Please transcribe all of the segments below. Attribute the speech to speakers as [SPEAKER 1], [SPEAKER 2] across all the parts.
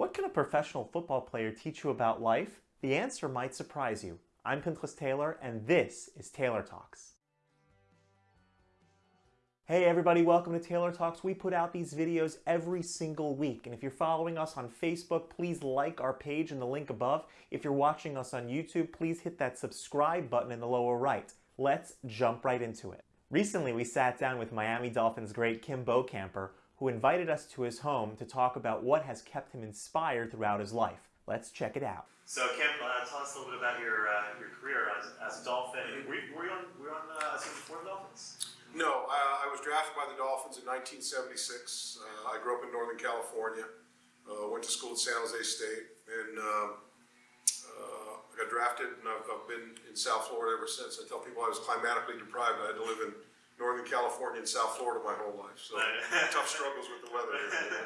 [SPEAKER 1] What can a professional football player teach you about life? The answer might surprise you. I'm Pinchas Taylor, and this is Taylor Talks. Hey everybody, welcome to Taylor Talks. We put out these videos every single week, and if you're following us on Facebook, please like our page in the link above. If you're watching us on YouTube, please hit that subscribe button in the lower right. Let's jump right into it. Recently, we sat down with Miami Dolphins great Kim Bokamper, who invited us to his home to talk about what has kept him inspired throughout his life. Let's check it out. So, Kim, uh, tell us a little bit about your uh, your career as, as a Dolphin. Were you, were you on, were you on uh, before the Dolphins?
[SPEAKER 2] No, I, I, was drafted by the Dolphins in 1976. Uh, I grew up in Northern California. Uh, went to school at San Jose State, and um, uh, I got drafted, and I've, I've, been in South Florida ever since. I tell people I was climatically deprived. I had to live in Northern California and South Florida my whole life. So tough struggles with the weather.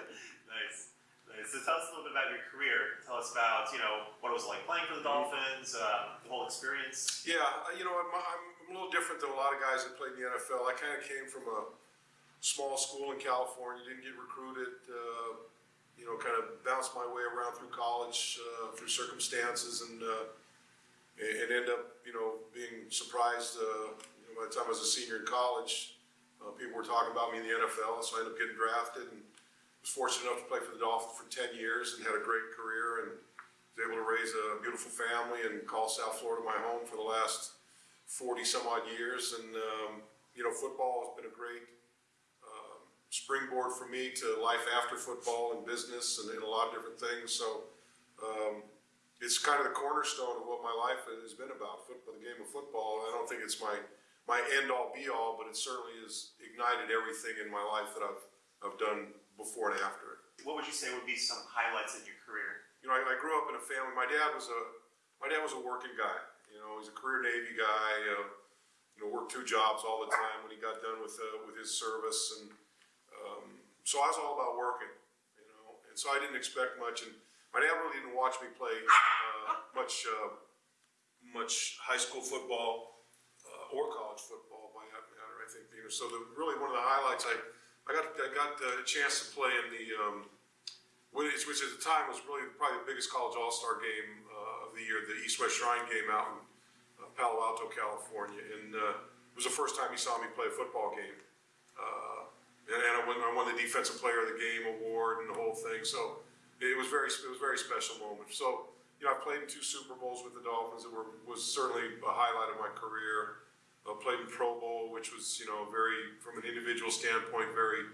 [SPEAKER 1] nice. nice. So tell us a little bit about your career. Tell us about you know what it was like playing for the Dolphins, uh, the whole experience.
[SPEAKER 2] Yeah, you know I'm, I'm, a little different than a lot of guys that played in the NFL. I kind of came from a small school in California. Didn't get recruited. Uh, you know, kind of bounced my way around through college uh, through circumstances and uh, and end up you know being surprised uh, by the time I was a senior in college, uh, people were talking about me in the NFL, so I ended up getting drafted and was fortunate enough to play for the Dolphins for 10 years and had a great career and was able to raise a beautiful family and call South Florida my home for the last 40 some odd years. And, um, you know, football has been a great um, springboard for me to life after football and business and, and a lot of different things. So, um, it's kind of the cornerstone of what my life has been about, football, the game of football. I don't think it's my my end all be all, but it certainly has ignited everything in my life that I've, I've done before and after it.
[SPEAKER 1] What would you say would be some highlights in your career?
[SPEAKER 2] You know, I, I grew up in a family. My dad was a my dad was a working guy. You know, he's a career Navy guy. Uh, you know, worked two jobs all the time when he got done with uh, with his service, and um, so I was all about working. You know, and so I didn't expect much. And my dad really didn't watch me play uh, much uh, much high school football or college football by that matter. I think know. So the, really one of the highlights I I got I got a chance to play in the um, which, which at the time was really probably the biggest college all star game uh, of the year, the East West Shrine game out in uh, Palo Alto, California, and uh, it was the first time he saw me play a football game. Uh, and, and I, won, I won the Defensive Player of the Game award and the whole thing. So it was very it was a very special moment. So you know, I played in two Super Bowls with the Dolphins. It were, was certainly a highlight of my career. Uh, played in Pro Bowl, which was you know very from an individual standpoint very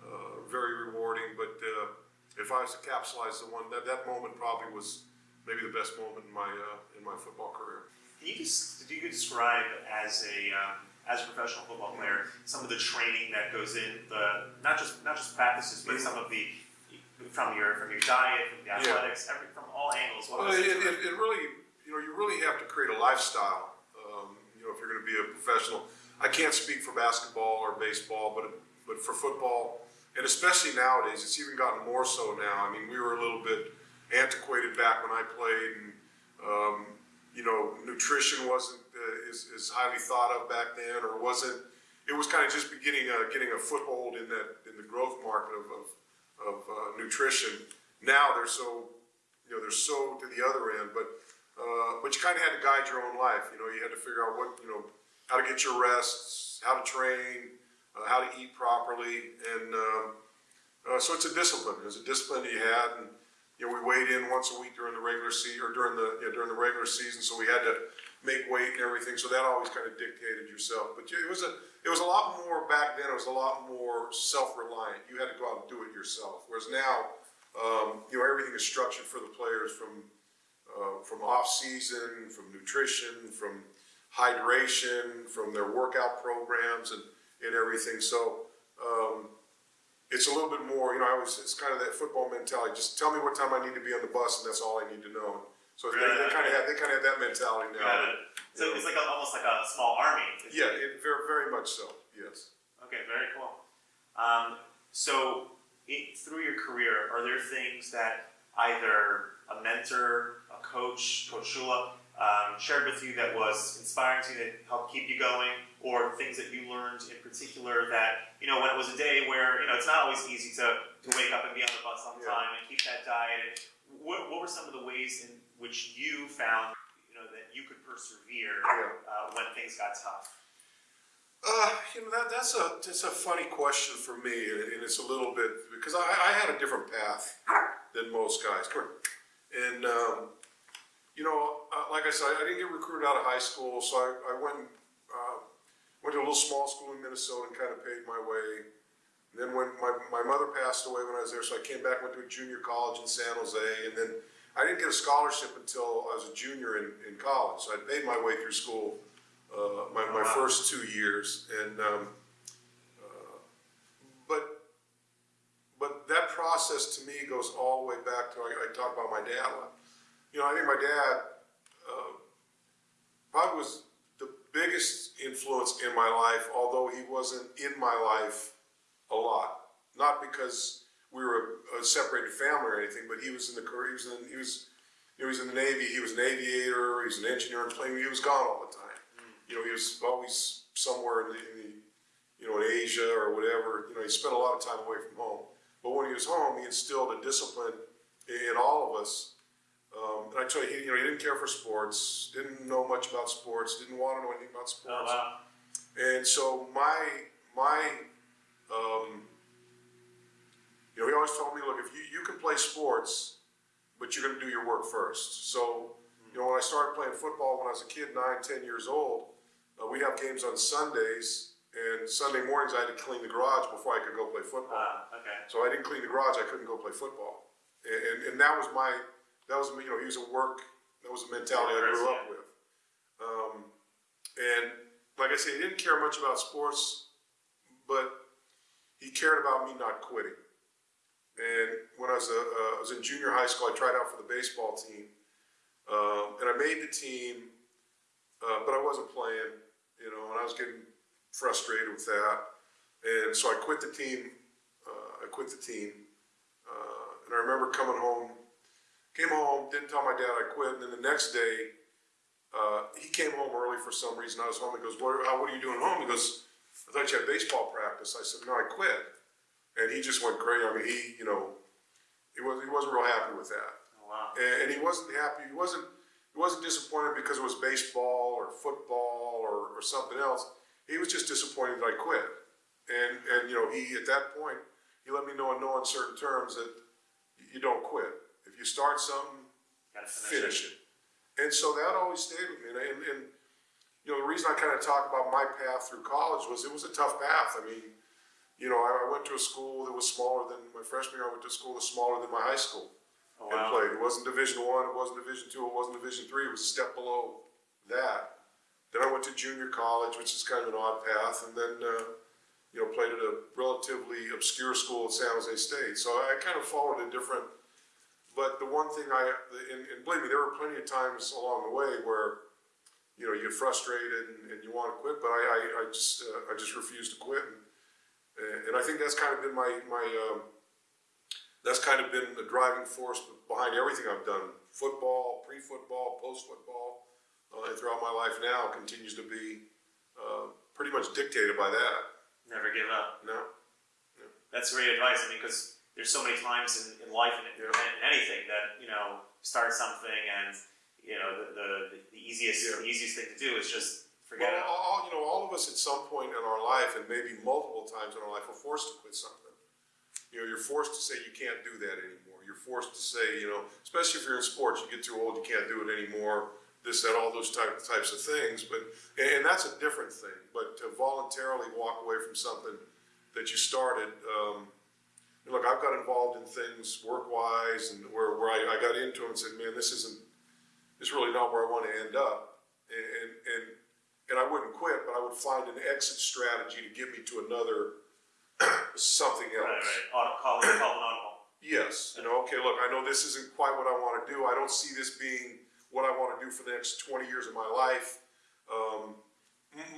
[SPEAKER 2] uh, very rewarding. But uh, if I was to capsulize the one that that moment probably was maybe the best moment in my uh, in my football career.
[SPEAKER 1] Can you just you describe as a um, as a professional football player some of the training that goes in the not just not just practices but some of the from your from your diet from the athletics yeah. every, from all angles.
[SPEAKER 2] What well, it, it, it really you know you really have to create a lifestyle know, if you're going to be a professional. I can't speak for basketball or baseball, but but for football, and especially nowadays, it's even gotten more so now. I mean, we were a little bit antiquated back when I played, and um, you know, nutrition wasn't uh, as, highly thought of back then, or wasn't. It was kind of just beginning uh, getting a foothold in that in the growth market of of, of uh, nutrition. Now they're so you know they're so to the other end, but uh, but you kind of had to guide your own life. You know, you had to figure out what, you know, how to get your rests, how to train, uh, how to eat properly. And um, uh, so it's a discipline. It's a discipline that you had. And, you know, we weighed in once a week during the regular season, or during the, yeah, during the regular season. So we had to make weight and everything. So that always kind of dictated yourself. But it was a, it was a lot more back then. It was a lot more self-reliant. You had to go out and do it yourself. Whereas now, um, you know, everything is structured for the players from uh, from off season, from nutrition, from hydration, from their workout programs and, and everything. So um, it's a little bit more, you know, I was, it's kind of that football mentality. Just tell me what time I need to be on the bus and that's all I need to know. So they, they, kind of have they kind of have that mentality now.
[SPEAKER 1] So it's like a, almost like a small army.
[SPEAKER 2] Yeah, it, very very much so. Yes.
[SPEAKER 1] Okay, very cool. Um, so it, through your career, are there things that either a mentor, a coach, Coach Shula, um, shared with you that was inspiring to you that helped keep you going, or things that you learned in particular that you know when it was a day where you know it's not always easy to, to wake up and be on the bus on
[SPEAKER 2] Yeah.
[SPEAKER 1] time and keep that diet. And what, what were some of the ways in which you found you know that you could persevere
[SPEAKER 2] Yeah.
[SPEAKER 1] uh, when things got tough?
[SPEAKER 2] Uh, you know that that's a that's a funny question for me, and, and it's a little bit because I, I had a different path than most guys. And um, you know, uh, like I said, I didn't get recruited out of high school, so I, I went uh, went to a little small school in Minnesota and kind of paid my way. And then when my, my mother passed away when I was there, so I came back, went to a junior college in San Jose, and then I didn't get a scholarship until I was a junior in, in college. So I paid my way through school uh, my, my
[SPEAKER 1] Wow.
[SPEAKER 2] first two years, and um, uh, but but that process to me goes all the way back to I, I talk about my dad a lot. You know, I think my dad probably was the biggest influence in my life, although he wasn't in my life a lot. Not because we were a, a separated family or anything, but he was in the career. He was in, he was you know, he was in the Navy. He was an aviator. He was an engineer and plane. He was gone all the time. You know, he was always somewhere in the, in the you know, in Asia or whatever. You know, he spent a lot of time away from home. But when he was home, he instilled a discipline in all of us. Um, and I tell you, he, you know, he didn't care for sports, didn't know much about sports, didn't want to know anything about sports.
[SPEAKER 1] Oh wow!
[SPEAKER 2] And so my my um, you know, he always told me, look, if you, you can play sports, but you're going to do your work first. So, you know, when I started playing football when I was a kid, nine, ten years old, uh, we'd have games on Sundays, and Sunday mornings I had to clean the garage before I could go play football.
[SPEAKER 1] Ah, okay.
[SPEAKER 2] So I didn't clean the garage, I couldn't go play football. And, and, and that was my, that was, you know, he was a work, that was the mentality I grew up with. Um, and like I said, he didn't care much about sports, but he cared about me not quitting. And when I was, a, uh, I was in junior high school, I tried out for the baseball team. Um, and I made the team, uh, but I wasn't playing, you know, and I was getting frustrated with that. And so I quit the team. Uh, I quit the team. Uh, and I remember coming home, came home, didn't tell my dad I quit. And then the next day, uh, he came home early for some reason. I was home. He goes, what, how, what are you doing home? He goes, I thought you had baseball practice. I said, no, I quit. And he just went crazy. I mean, he, you know, he, was, he wasn't real happy with that
[SPEAKER 1] Oh wow!
[SPEAKER 2] and, and he wasn't happy. He wasn't he wasn't disappointed because it was baseball or football or, or something else. He was just disappointed that I quit. And and you know he at that point he let me know in no uncertain terms that you don't quit. If you start something,
[SPEAKER 1] Gotta finish,
[SPEAKER 2] finish it. And so that always stayed with me. And, and, and you know the reason I kind of talk about my path through college was it was a tough path. I mean, you know I, I went to a school that was smaller than my freshman year. I went to a school that was smaller than my high school
[SPEAKER 1] Oh
[SPEAKER 2] and
[SPEAKER 1] wow!
[SPEAKER 2] played. It wasn't Division One, it wasn't Division Two, it wasn't Division Three. It was a step below that. Then I went to junior college, which is kind of an odd path, and then uh, you know played at a relatively obscure school at San Jose State. So I kind of followed a different. But the one thing I and, and believe me, there were plenty of times along the way where you know you get frustrated and, and you want to quit, but I I, I just uh, I just refused to quit, and, and I think that's kind of been my my. Um, that's kind of been the driving force behind everything I've done. Football, pre-football, post-football, uh, and throughout my life now continues to be uh, pretty much dictated by that.
[SPEAKER 1] Never give up.
[SPEAKER 2] No,
[SPEAKER 1] That's great advice. I mean, because there's so many times in, in life and in, in anything that you know start something and you know the the, the easiest
[SPEAKER 2] Yeah.
[SPEAKER 1] the easiest thing to do is just forget
[SPEAKER 2] well,
[SPEAKER 1] it.
[SPEAKER 2] all, you know, all of us at some point in our life, and maybe multiple times in our life, are forced to quit something. You know, you're forced to say you can't do that anymore. You're forced to say, you know, especially if you're in sports, you get too old, you can't do it anymore. This, that, all those type, types of things. But and, and that's a different thing. But to voluntarily walk away from something that you started. Um, look, I've got involved in things work-wise, and where, where I, I got into it and said, man, this isn't, this is really not where I want to end up. And, and, and, and I wouldn't quit, but I would find an exit strategy to get me to another something else.
[SPEAKER 1] Right, right. Auto, call it call it audible.
[SPEAKER 2] Yes, you know, okay, look, I know this isn't quite what I want to do. I don't see this being what I want to do for the next 20 years of my life. Um,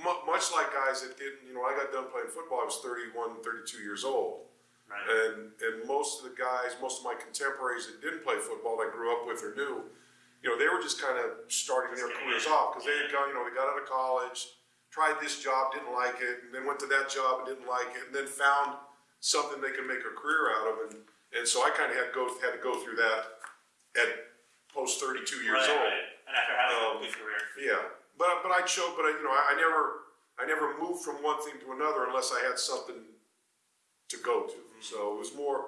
[SPEAKER 2] much like guys that didn't, you know, I got done playing football, I was 31, 32 years old.
[SPEAKER 1] Right.
[SPEAKER 2] And, and most of the guys, most of my contemporaries that didn't play football, I grew up with or knew, you know, they were just kind of starting their careers off because they had got, you know, they got out of college, tried this job, didn't like it, and then went to that job and didn't like it, and then found something they could make a career out of. And, and so I kind of had go had to go through that at post 32 years
[SPEAKER 3] right,
[SPEAKER 2] old.
[SPEAKER 3] right. And after having
[SPEAKER 2] Um,
[SPEAKER 3] a good career.
[SPEAKER 2] Yeah, but but I chose, but I, you know, I, I never I never moved from one thing to another unless I had something to go to. So it was more.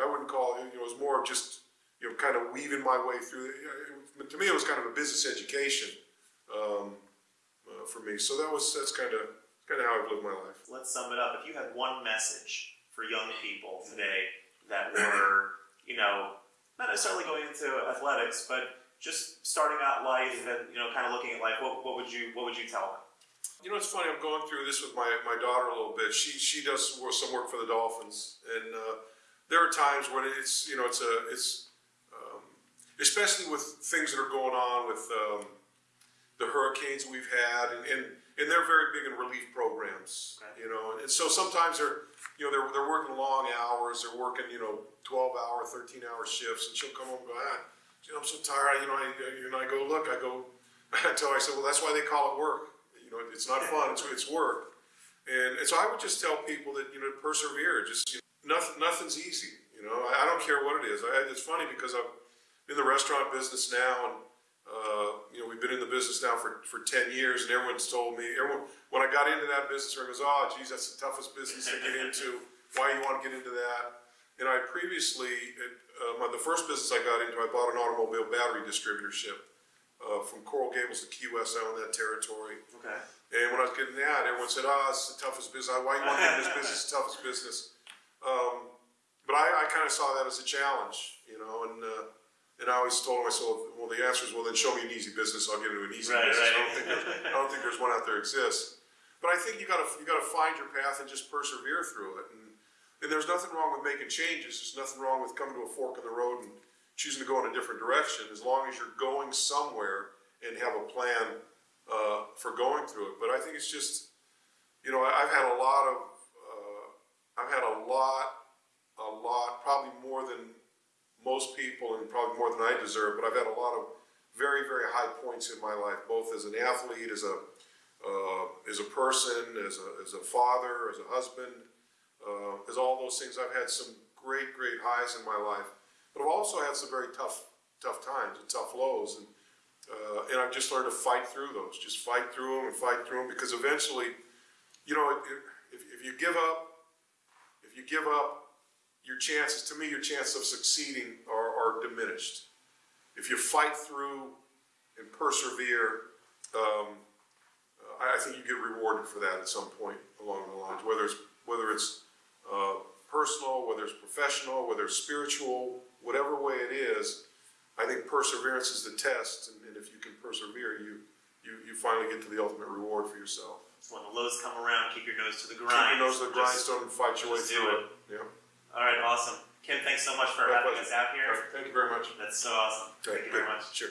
[SPEAKER 2] I wouldn't call it. It was more just you know, kind of weaving my way through. It, to me, it was kind of a business education um, uh, for me. So that was that's kind of kind of how I've lived my life.
[SPEAKER 3] Let's sum it up. If you had one message for young people today that were, you know, not necessarily going into athletics, but just starting out life and you know, kind of looking at life, what, what would you what would you tell them?
[SPEAKER 2] You know, it's funny. I'm going through this with my, my daughter a little bit. She she does some work- for the Dolphins, and uh, there are times when it's you know it's a it's um, especially with things that are going on with um, the hurricanes we've had, and, and and they're very big in relief programs.
[SPEAKER 3] Okay.
[SPEAKER 2] You know, and so sometimes they're you know they're they're working long hours. They're working you know 12 hour, 13 hour shifts, and she'll come home and go, ah, you know, I'm so tired. You know, I, and I go look. I go. I tell her, I said, well, that's why they call it work. It's not fun. It's it's work. And, and so I would just tell people that you know persevere. Just you know, nothing nothing's easy. You know, I, I don't care what it is. I, it's funny because I'm in the restaurant business now, and uh, you know we've been in the business now for, for ten years, and everyone's told me everyone when I got into that business, everyone goes, "Oh, geez, that's the toughest business to get into. Why you want to get into that?" And I previously, uh, my, the first business I got into, I bought an automobile battery distributorship uh, from Coral Gables to Key West. I own that territory.
[SPEAKER 3] Okay.
[SPEAKER 2] And when I was getting that, everyone said, "Oh, it's the toughest business. Why you want to get in this business? It's the toughest business." Um, but I, I kind of saw that as a challenge, you know, and uh, and I always told myself, "Well, the answer is, well, then show me an easy business. I'll get into an easy
[SPEAKER 3] Right,
[SPEAKER 2] business.
[SPEAKER 3] right.
[SPEAKER 2] I don't think there's, I don't think there's one out there exists." But I think you got to you got to find your path and just persevere through it. And, and there's nothing wrong with making changes. There's nothing wrong with coming to a fork in the road and choosing to go in a different direction, as long as you're going somewhere and have a plan uh, for going through it. But I think it's just, you know, I've had a lot of, uh, I've had a lot, a lot, probably more than most people and probably more than I deserve, but I've had a lot of very, very high points in my life, both as an athlete, as a, uh, as a person, as a, as a father, as a husband, uh, as all those things. I've had some great, great highs in my life, but I've also had some very tough, tough times and tough lows. And uh, and I've just learned to fight through those, just fight through them and fight through them because eventually, you know, if, if you give up, if you give up, your chances, to me, your chances of succeeding are, are diminished. If you fight through and persevere, um, I, think you get rewarded for that at some point along the lines, whether it's, whether it's uh, personal, whether it's professional, whether it's spiritual, whatever way it is, I think perseverance is the test, and, and if you can persevere, you, you you finally get to the ultimate reward for yourself.
[SPEAKER 3] So when the lows come around, keep your nose to the grind.
[SPEAKER 2] Keep your nose to the grindstone and fight your way through
[SPEAKER 3] it.
[SPEAKER 2] it. Yeah.
[SPEAKER 3] All right, awesome. Kim, thanks so much for
[SPEAKER 2] My
[SPEAKER 3] having
[SPEAKER 2] pleasure.
[SPEAKER 3] us out here.
[SPEAKER 2] Right, Thank you very much.
[SPEAKER 3] That's so awesome.
[SPEAKER 2] Okay,
[SPEAKER 3] Thank you very much.
[SPEAKER 2] Sure.